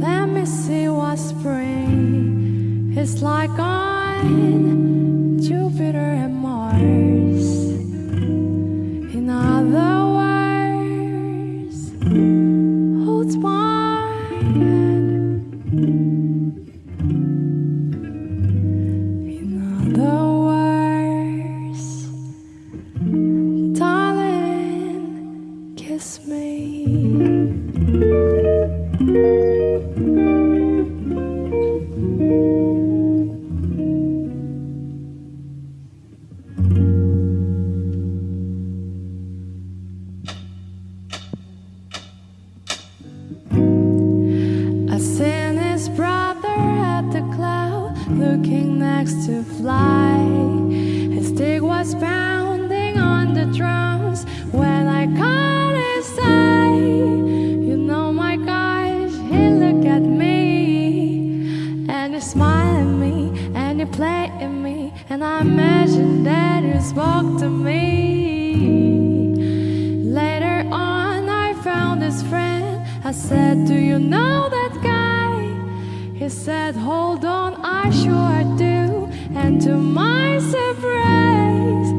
Let me see what spring is like on Jupiter and Mars. In other words, hold my hand. kiss me I seen his brother at the cloud, looking next to fly. His stick was pounding on the drums when I caught his eye. You know, my gosh, he looked at me and he smiled at me and he played at me, and I imagined that he spoke to me. I said, Do you know that guy? He said, Hold on, I sure do. And to my surprise,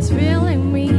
was feeling me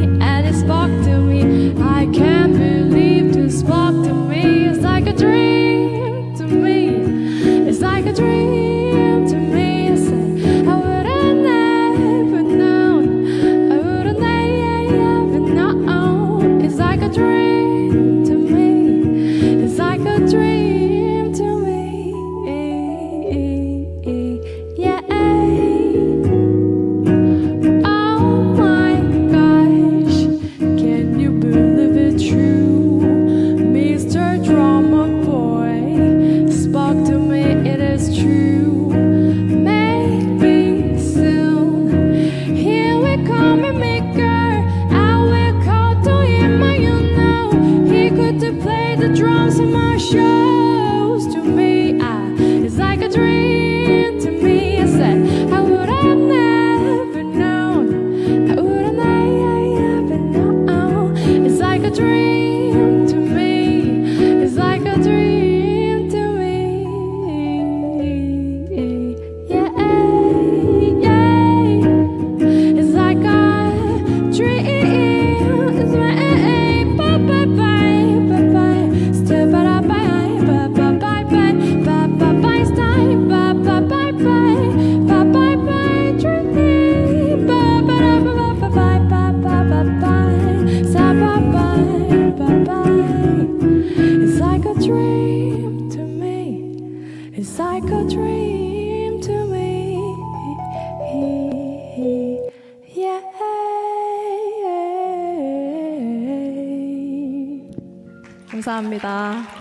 감사합니다.